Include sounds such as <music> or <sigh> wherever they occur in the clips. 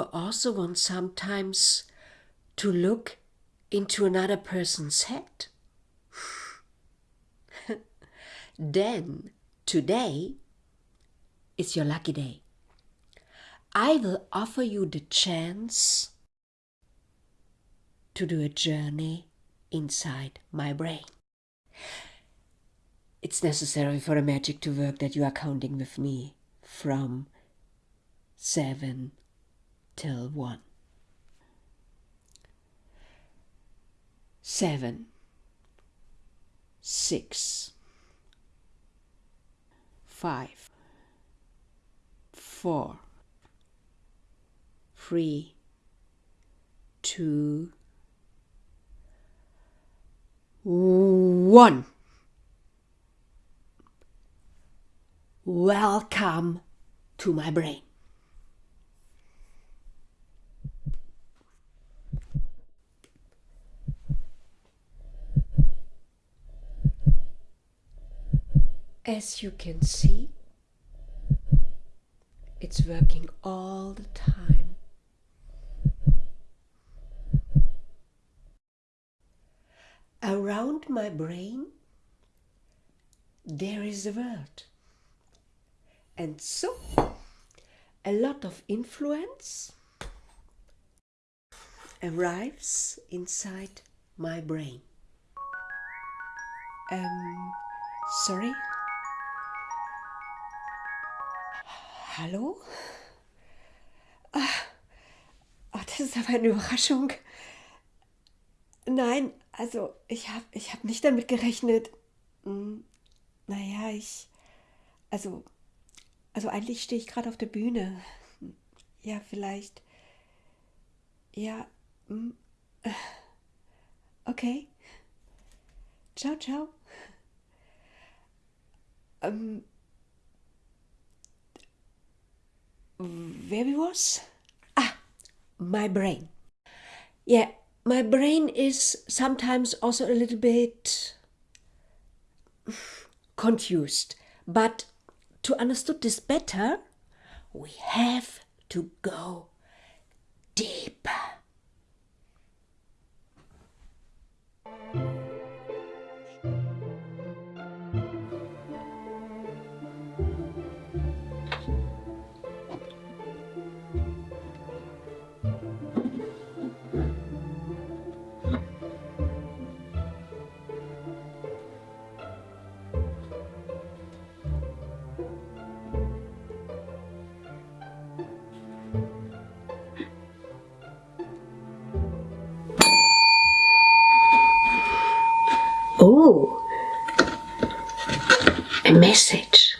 you also want sometimes to look into another person's head? <laughs> then today is your lucky day. I will offer you the chance to do a journey inside my brain. It's necessary for the magic to work that you are counting with me from 7 till 1. 7 6 5 4 3 2 1 Welcome to my brain. As you can see, it's working all the time. Around my brain, there is a world. And so, a lot of influence arrives inside my brain. Um, sorry? Hallo? Ah, oh, das ist aber eine Überraschung. Nein, also ich habe ich hab nicht damit gerechnet. Hm, naja, ich... Also, also eigentlich stehe ich gerade auf der Bühne. Ja, vielleicht... Ja, hm, okay. Ciao, ciao. Ähm, where we was? Ah, my brain. Yeah, my brain is sometimes also a little bit confused. But to understand this better, we have to go deeper. Message.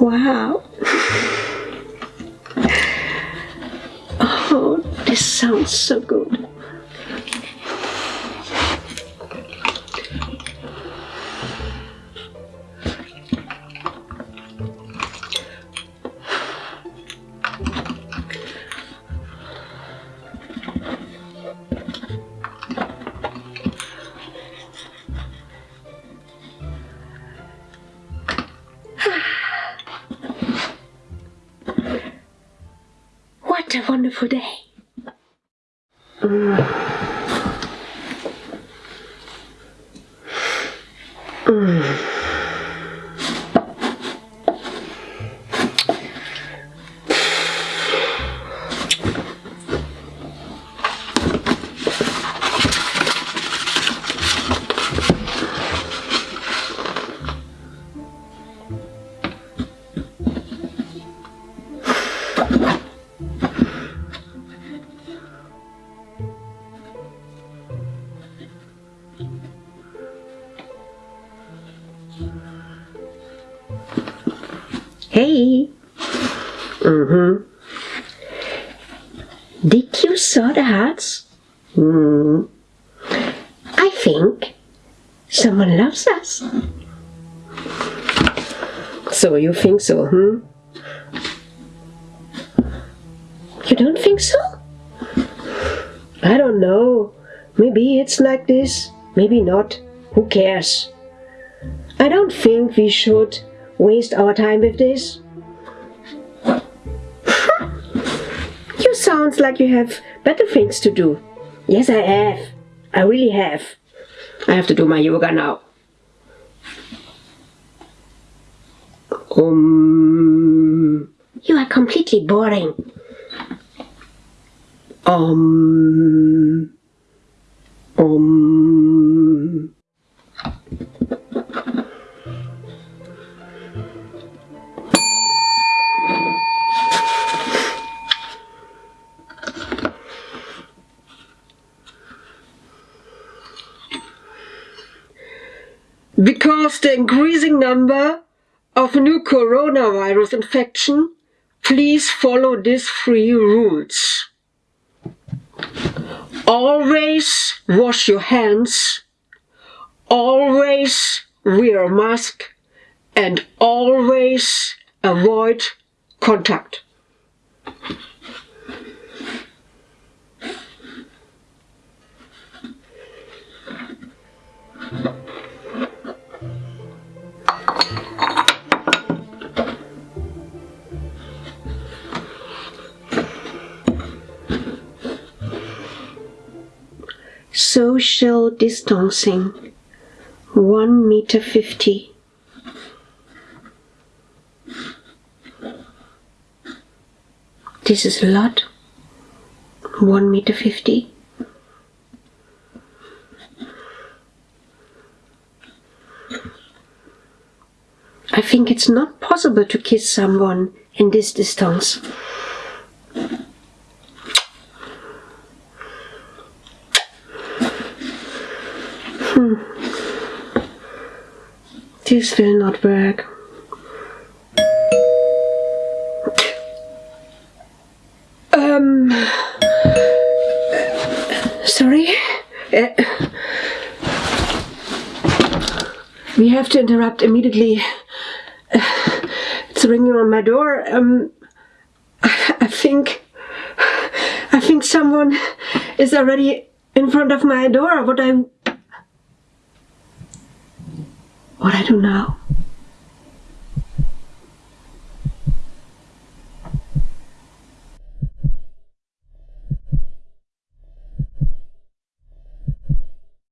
wow. Sounds so good. <sighs> What a wonderful day. tôi Hey. Mm-hmm. Did you saw the hearts? Hmm. I think Someone loves us. So you think so, hmm? You don't think so? I don't know. Maybe it's like this, maybe not. Who cares? I don't think we should waste our time with this. <laughs> you sound like you have better things to do. Yes, I have. I really have. I have to do my yoga now. Um, you are completely boring. Um, um. Because the increasing number of new coronavirus infection, please follow these three rules. Always wash your hands, always wear a mask, and always avoid contact. Social distancing, one meter fifty. This is a lot. One meter fifty. I think it's not possible to kiss someone in this distance. Hmm. This will not work. Um. Sorry. Uh, we have to interrupt immediately. Uh, it's ringing on my door. Um. I, I think. I think someone is already in front of my door. What I. What I do now?